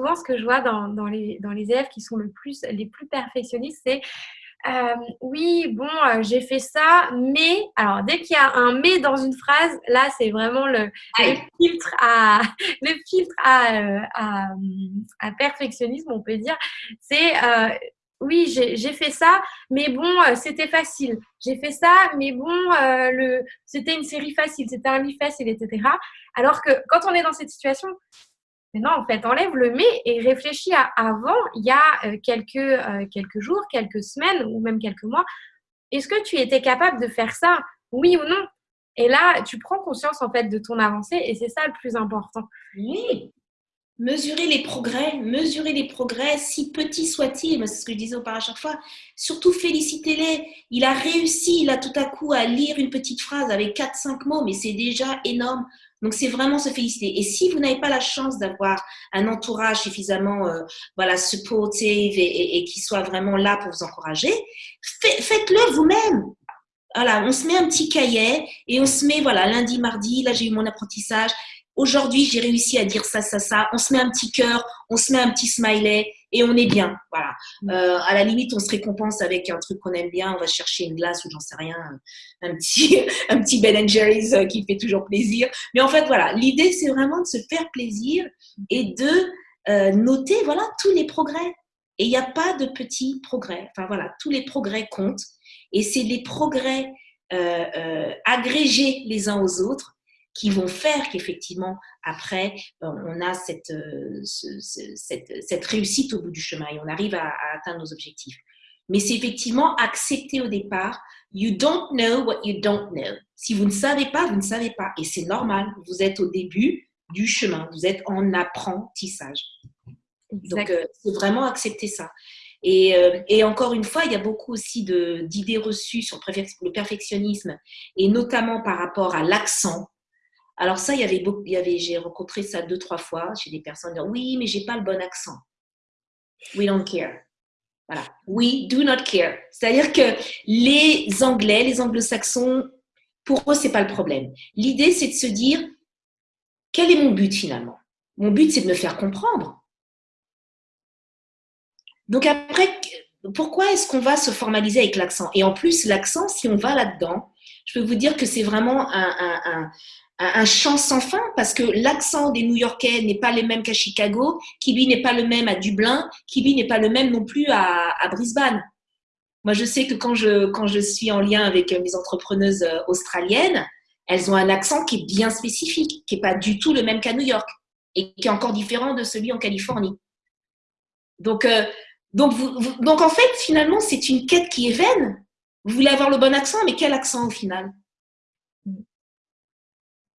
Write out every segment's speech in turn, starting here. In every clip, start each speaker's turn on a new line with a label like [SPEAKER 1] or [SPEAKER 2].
[SPEAKER 1] souvent ce que je vois dans, dans, les, dans les élèves qui sont le plus, les plus perfectionnistes, c'est euh, oui, bon, euh, j'ai fait ça, mais alors dès qu'il y a un mais dans une phrase, là c'est vraiment le, filtre à le filtre à, à, à, perfectionnisme, on peut dire. C'est oui, j'ai fait ça, mais bon, euh, c'était facile. J'ai fait ça, mais bon, euh, le, c'était une série facile, c'était un livre facile, etc. Alors que quand on est dans cette situation, non, en fait, enlève le mais et réfléchis à avant, il y a euh, quelques, quelques jours, quelques semaines ou même quelques mois. Est-ce que tu étais capable de faire ça Oui ou non? Et là, tu prends conscience en fait de ton avancée et c'est ça le plus important.
[SPEAKER 2] Oui, mesurer les progrès, mesurer les progrès, si petits soient-ils, c'est ce que je disais auparavant à chaque fois, surtout félicitez-les. Il a réussi, il a tout à coup à lire une petite phrase avec 4-5 mots, mais c'est déjà énorme. Donc c'est vraiment se féliciter. Et si vous n'avez pas la chance d'avoir un entourage suffisamment euh, voilà supportive et, et, qui soit vraiment là pour vous encourager, faites-le vous-même. Voilà, on se met un petit cahier et on se met voilà lundi, mardi, là j'ai eu mon apprentissage Aujourd'hui, j'ai réussi à dire ça, ça, ça. On se met un petit cœur, on se met un petit smiley et on est bien. Voilà. Mm. Euh, à la limite, on se récompense avec un truc qu'on aime bien. On va chercher une glace ou j'en sais rien, un petit, un petit Ben Jerry's euh, qui fait toujours plaisir. Mais en fait, voilà, l'idée, c'est vraiment de se faire plaisir et de euh, noter, voilà, tous les progrès. Et il n'y a pas de petits progrès. Enfin voilà, tous les progrès comptent. Et c'est les progrès agrégés les uns aux autres qui vont faire qu'effectivement, après, ben, on a cette, euh, cette, cette, réussite au bout du chemin et on arrive à, atteindre nos objectifs. Mais c'est effectivement accepter au départ, you don't know what you don't know. Si vous ne savez pas, vous ne savez pas. Et c'est normal, vous êtes au début du chemin, vous êtes en apprentissage. Donc, euh, c'est vraiment accepter ça. Et, euh, et, encore une fois, il y a beaucoup aussi d'idées reçues sur le perfectionnisme, et notamment par rapport à l'accent. Alors ça, il y avait, beaucoup, il y avait j'ai rencontré ça deux, trois fois chez des personnes qui oui, mais j'ai pas le bon accent. We don't care. Voilà. We do not care. C'est-à-dire que les Anglais, les Anglo-Saxons, pour eux, c'est pas le problème. L'idée, c'est de se dire, quel est mon but finalement? Mon but, c'est de me faire comprendre. Donc après, pourquoi est-ce qu'on va se formaliser avec l'accent? Et en plus, l'accent, si on va là-dedans, je peux vous dire que c'est vraiment un, un champ sans fin parce que l'accent des New-Yorkais n'est pas le même qu'à Chicago, Kibi n'est pas le même à Dublin, Kibi n'est pas le même non plus à, Brisbane. Moi, je sais que quand je, quand je suis en lien avec mes entrepreneuses euh, australiennes, elles ont un accent qui est bien spécifique, qui n'est pas du tout le même qu'à New York et qui est encore différent de celui en Californie. Donc, euh, donc, donc en fait, finalement, c'est une quête qui est vaine. Vous voulez avoir le bon accent, mais quel accent au final?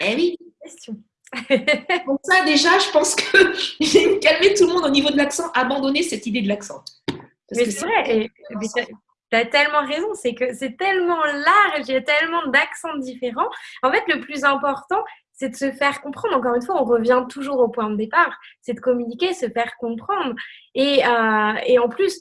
[SPEAKER 2] Eh oui. Question. Donc ça, déjà, je pense que j'ai calmé tout le monde au niveau de l'accent, abandonner cette idée de l'accent.
[SPEAKER 1] Mais c'est vrai, tu as tellement raison, c'est que c'est tellement large, il y a tellement d'accents différents. En fait, le plus important, c'est de se faire comprendre. Encore une fois, on revient toujours au point de départ, c'est de communiquer, se faire comprendre. Et, euh, et en plus,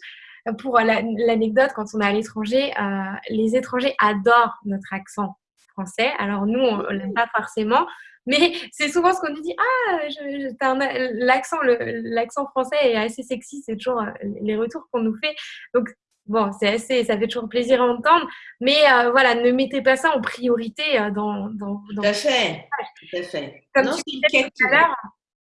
[SPEAKER 1] pour l'anecdote, quand on est à l'étranger, euh, les étrangers adorent notre accent français. Alors nous, on ne l'aime pas forcément, mais c'est souvent ce qu'on nous dit. Ah, l'accent, l'accent français est assez sexy. C'est toujours euh, les retours qu'on nous fait. Donc bon, c'est assez, ça fait toujours plaisir à entendre. Mais euh, voilà, ne mettez pas ça en priorité euh, dans, dans,
[SPEAKER 2] Tout à fait. Tout à fait.
[SPEAKER 1] Comme tu disais tout à l'heure,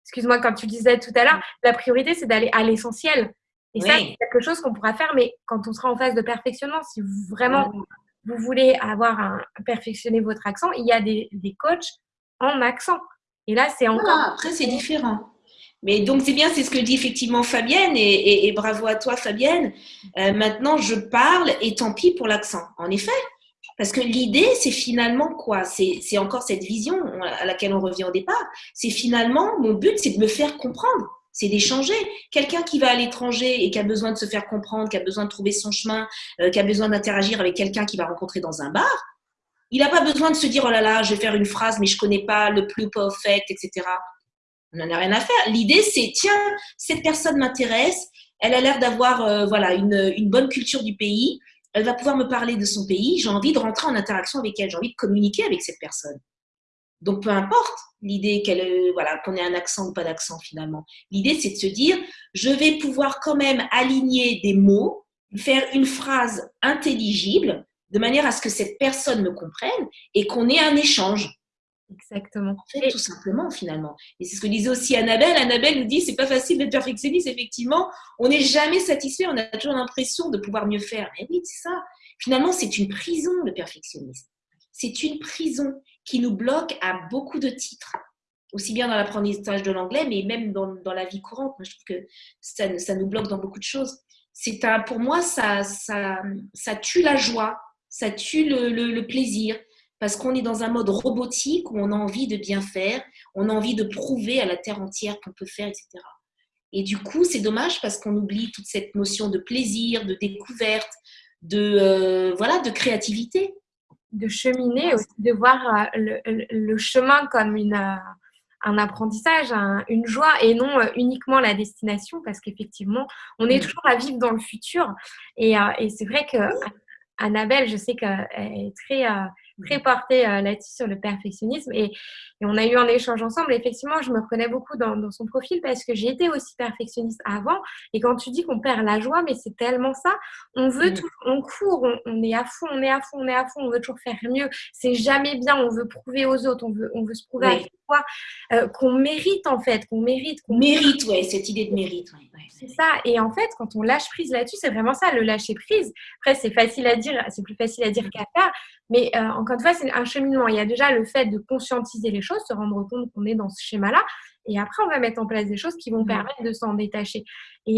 [SPEAKER 1] excuse-moi, quand tu disais tout à l'heure, la priorité, c'est d'aller à l'essentiel. Et ça, c'est quelque chose qu'on pourra faire, mais quand on sera en phase de perfectionnement, si vraiment vous voulez avoir un, perfectionner votre accent, il y a des, des coachs en accent. Et là, c'est encore.
[SPEAKER 2] après, c'est différent. Mais donc, c'est bien, c'est ce que dit effectivement Fabienne, et, bravo à toi, Fabienne. Euh, maintenant, je parle, et tant pis pour l'accent. En effet, parce que l'idée, c'est finalement quoi? C'est encore cette vision à laquelle on revient au départ. C'est finalement, mon but, c'est de me faire comprendre c'est d'échanger. Quelqu'un qui va à l'étranger et qui a besoin de se faire comprendre, qui a besoin de trouver son chemin, euh, qui a besoin d'interagir avec quelqu'un qui va rencontrer dans un bar, il n'a pas besoin de se dire oh là là, je vais faire une phrase mais je connais pas le plus perfect, etc. On n'en a rien à faire. L'idée c'est tiens, cette personne m'intéresse, elle a l'air d'avoir euh, voilà une, une bonne culture du pays, elle va pouvoir me parler de son pays, j'ai envie de rentrer en interaction avec elle, j'ai envie de communiquer avec cette personne. Donc, peu importe l'idée qu'elle, voilà, qu'on ait un accent ou pas d'accent finalement. L'idée, c'est de se dire, je vais pouvoir quand même aligner des mots, faire une phrase intelligible, de manière à ce que cette personne me comprenne et qu'on ait un échange.
[SPEAKER 1] Exactement.
[SPEAKER 2] tout simplement, finalement. Et c'est ce que disait aussi Annabelle. Annabelle nous dit c'est pas facile d'être perfectionniste, effectivement. On n'est jamais satisfait, on a toujours l'impression de pouvoir mieux faire. Mais oui, c'est ça. Finalement, c'est une prison, le perfectionnisme. C'est une prison qui nous bloque à beaucoup de titres, aussi bien dans l'apprentissage de l'anglais, mais même dans, la vie courante. Moi, je trouve que ça, nous bloque dans beaucoup de choses. C'est un, pour moi, ça, tue la joie, ça tue le, le plaisir, parce qu'on est dans un mode robotique où on a envie de bien faire, on a envie de prouver à la terre entière qu'on peut faire, etc. Et du coup, c'est dommage parce qu'on oublie toute cette notion de plaisir, de découverte, de, euh, voilà, de créativité.
[SPEAKER 1] De cheminer aussi, de voir euh, le, chemin comme une, euh, un apprentissage, une joie et non uniquement la destination parce qu'effectivement, on est toujours à vivre dans le futur. Et, et c'est vrai que Annabelle, je sais qu'elle est très très porté euh, là-dessus sur le perfectionnisme. Et, on a eu un échange ensemble. effectivement, je me reconnais beaucoup dans, son profil parce que j'ai été aussi perfectionniste avant. Et quand tu dis qu'on perd la joie, mais c'est tellement ça. On veut tout, on court, on, est à fond, on est à fond, on est à fond, on veut toujours faire mieux. C'est jamais bien. On veut prouver aux autres, on veut, on veut se prouver à soi euh, qu'on mérite en fait, qu'on mérite.
[SPEAKER 2] Qu'on mérite, ouais, cette idée de mérite.
[SPEAKER 1] C'est ça. Et en fait, quand on lâche prise là-dessus, c'est vraiment ça, le lâcher prise. Après, c'est facile à dire, c'est plus facile à dire qu'à faire. Mais euh, encore une fois, c'est un cheminement. Il y a déjà le fait de conscientiser les choses, se rendre compte qu'on est dans ce schéma-là. Et après, on va mettre en place des choses qui vont mmh. permettre de s'en détacher. Euh,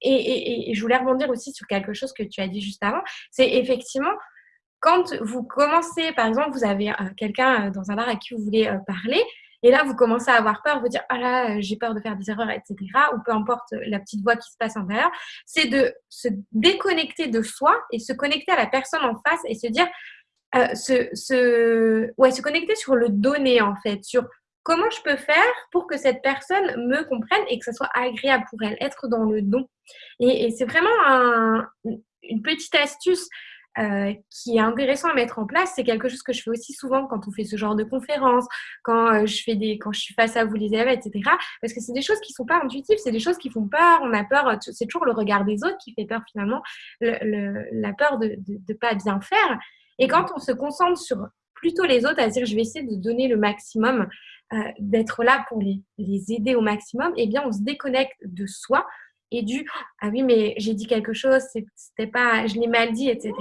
[SPEAKER 1] et, et, et, je voulais rebondir aussi sur quelque chose que tu as dit juste avant. C'est effectivement, quand vous commencez, par exemple, vous avez euh, quelqu'un dans un bar à qui vous voulez parler, et là, vous commencez à avoir peur, vous dire, ah là, j'ai peur de faire des erreurs, etc. Ou peu importe la petite voix qui se passe en derrière. C'est de se déconnecter de soi et se connecter à la personne en face et se dire, euh, se, se, ouais, se connecter sur le donné, en fait, sur comment je peux faire pour que cette personne me comprenne et que ça soit agréable pour elle, être dans le don. Et, c'est vraiment un, une petite astuce euh, qui est intéressant à mettre en place. C'est quelque chose que je fais aussi souvent quand on fait ce genre de conférences, quand euh, je fais des, quand je suis face à vous les élèves, etc. Parce que c'est des choses qui sont pas intuitives, c'est des choses qui font peur. On a peur, c'est toujours le regard des autres qui fait peur finalement, le, la peur de, de, pas bien faire. Et quand on se concentre sur plutôt les autres, à dire je vais essayer de donner le maximum, euh, d'être là pour les, les aider au maximum, eh bien on se déconnecte de soi et du ah oui mais j'ai dit quelque chose c'était pas je l'ai mal dit etc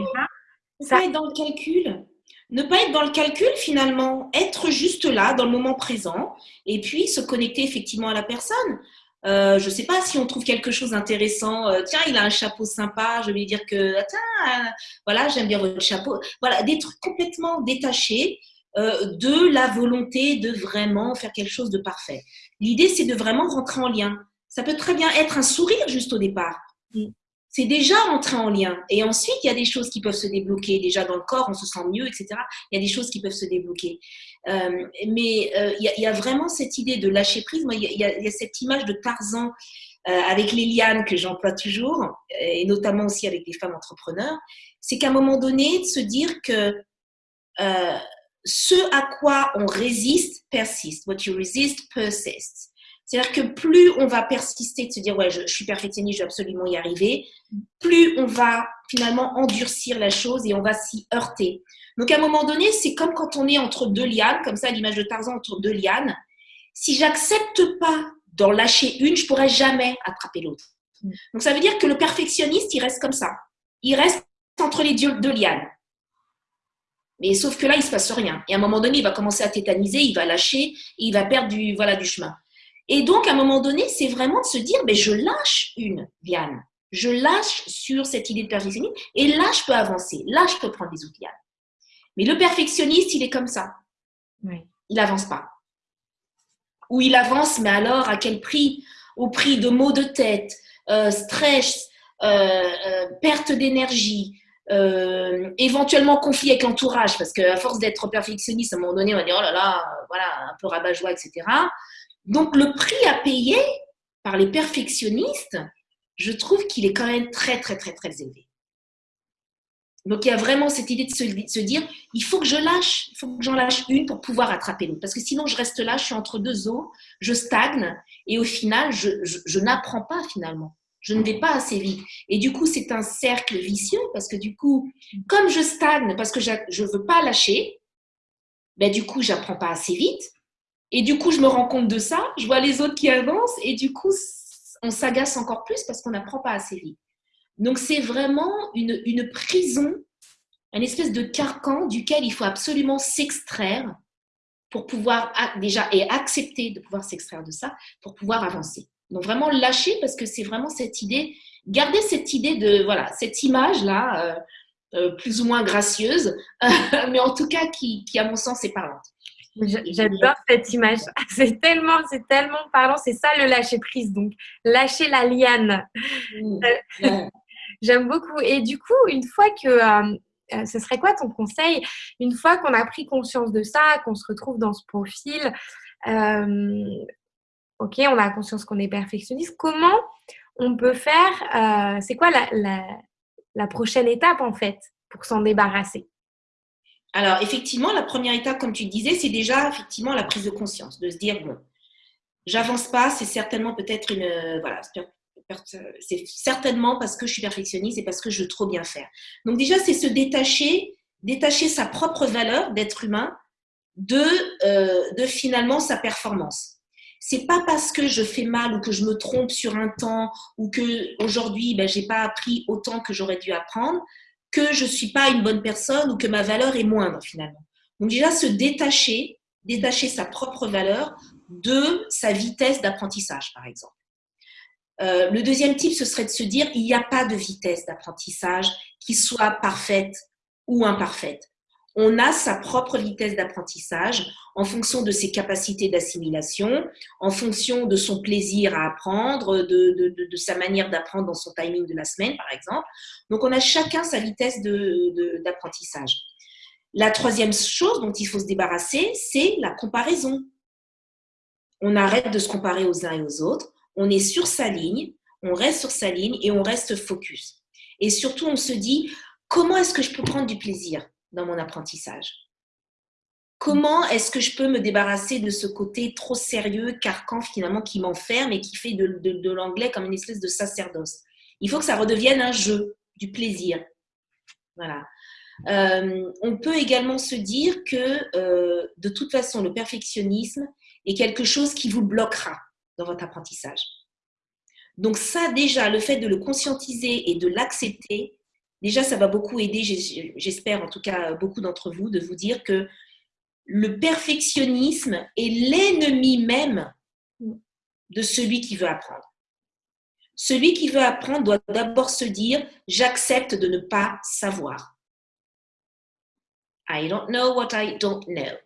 [SPEAKER 2] ne pas être dans le calcul. Ne pas être dans le calcul finalement. Être juste là dans le moment présent et puis se connecter effectivement à la personne euh, je ne sais pas si on trouve quelque chose d'intéressant. Euh, tiens, il a un chapeau sympa. Je vais lui dire que, ah, tiens, voilà, j'aime bien votre chapeau. Voilà, des trucs complètement détachés euh, de la volonté de vraiment faire quelque chose de parfait. L'idée, c'est de vraiment rentrer en lien. Ça peut très bien être un sourire juste au départ. C'est déjà entrer en lien. Et ensuite, il y a des choses qui peuvent se débloquer. Déjà dans le corps, on se sent mieux, etc. Il y a des choses qui peuvent se débloquer. Euh, mais euh, il, y a, vraiment cette idée de lâcher prise. Moi, il y a, cette image de Tarzan euh, avec les lianes que j'emploie toujours, et notamment aussi avec des femmes entrepreneurs. C'est qu'à un moment donné, de se dire que ce à quoi on résiste persiste. What you resist persists. C'est-à-dire que plus on va persister de se dire ouais je, suis perfectionniste, je vais absolument y arriver, plus on va finalement endurcir la chose et on va s'y heurter. Donc à un moment donné, c'est comme quand on est entre deux lianes, comme ça l'image de Tarzan entre deux lianes. Si j'accepte pas d'en lâcher une, je pourrai jamais attraper l'autre. Donc ça veut dire que le perfectionniste, il reste comme ça. Il reste entre les deux lianes. Mais sauf que là, il se passe rien. Et à un moment donné, il va commencer à tétaniser, il va lâcher, et il va perdre du, voilà, du chemin. Et donc, à un moment donné, c'est vraiment de se dire, ben, je lâche une liane. Je lâche sur cette idée de perfectionnisme et là, je peux avancer. Là, je peux prendre des autres lianes. Mais le perfectionniste, il est comme ça. Il n'avance pas. Ou il avance, mais alors à quel prix? Au prix de maux de tête, euh, stress, euh, euh, perte d'énergie, éventuellement conflit avec l'entourage, parce qu'à force d'être perfectionniste, à un moment donné, on va dire, oh là là, voilà, un peu rabat-joie, etc. Donc le prix à payer par les perfectionnistes, je trouve qu'il est quand même très, très, très, très élevé. Donc il y a vraiment cette idée de se, dire, il faut que je lâche, il faut que j'en lâche une pour pouvoir attraper l'autre. Parce que sinon je reste là, je suis entre deux eaux, je stagne et au final, je, n'apprends pas finalement. Je ne vais pas assez vite. Et du coup, c'est un cercle vicieux parce que du coup, comme je stagne parce que je ne veux pas lâcher, ben du coup, j'apprends pas assez vite. Et du coup, je me rends compte de ça, je vois les autres qui avancent et du coup, on s'agace encore plus parce qu'on n'apprend pas assez vite. Donc c'est vraiment une, prison, une espèce de carcan duquel il faut absolument s'extraire pour pouvoir déjà et accepter de pouvoir s'extraire de ça pour pouvoir avancer. Donc vraiment lâcher parce que c'est vraiment cette idée, garder cette idée de voilà cette image là euh, euh, plus ou moins gracieuse, mais en tout cas qui à mon sens est parlante.
[SPEAKER 1] J'adore cette image. C'est tellement, c'est tellement parlant. C'est ça le lâcher prise. Donc, lâcher la liane. Mmh. Euh, J'aime beaucoup. Et du coup, une fois que euh, euh, ce serait quoi ton conseil? Une fois qu'on a pris conscience de ça, qu'on se retrouve dans ce profil, euh, ok, on a conscience qu'on est perfectionniste, comment on peut faire C'est quoi la, la, prochaine étape en fait pour s'en débarrasser?
[SPEAKER 2] Alors effectivement, la première étape, comme tu disais, c'est déjà effectivement la prise de conscience, de se dire bon, j'avance pas, c'est certainement peut-être une voilà, c'est certainement parce que je suis perfectionniste et parce que je veux trop bien faire. Donc déjà, c'est se détacher, détacher sa propre valeur d'être humain de, euh, de finalement sa performance. C'est pas parce que je fais mal ou que je me trompe sur un temps ou que aujourd'hui ben, j'ai pas appris autant que j'aurais dû apprendre que je suis pas une bonne personne ou que ma valeur est moindre finalement. Donc déjà se détacher, détacher sa propre valeur de sa vitesse d'apprentissage par exemple. Euh, le deuxième type, ce serait de se dire, il n'y a pas de vitesse d'apprentissage qui soit parfaite ou imparfaite. On a sa propre vitesse d'apprentissage en fonction de ses capacités d'assimilation, en fonction de son plaisir à apprendre, de, sa manière d'apprendre dans son timing de la semaine, par exemple. Donc, on a chacun sa vitesse d'apprentissage. La troisième chose dont il faut se débarrasser, c'est la comparaison. On arrête de se comparer aux uns et aux autres on est sur sa ligne, on reste sur sa ligne et on reste focus. Et surtout, on se dit, comment est-ce que je peux prendre du plaisir? Dans mon apprentissage Comment est-ce que je peux me débarrasser de ce côté trop sérieux, carcan finalement, qui m'enferme et qui fait de, l'anglais comme une espèce de sacerdoce? Il faut que ça redevienne un jeu, du plaisir. Voilà. Euh, on peut également se dire que euh, de toute façon, le perfectionnisme est quelque chose qui vous bloquera dans votre apprentissage. Donc ça, déjà, le fait de le conscientiser et de l'accepter, déjà, ça va beaucoup aider, j'espère en tout cas beaucoup d'entre vous, de vous dire que le perfectionnisme est l'ennemi même de celui qui veut apprendre. Celui qui veut apprendre doit d'abord se dire, j'accepte de ne pas savoir. I don't know what I don't know.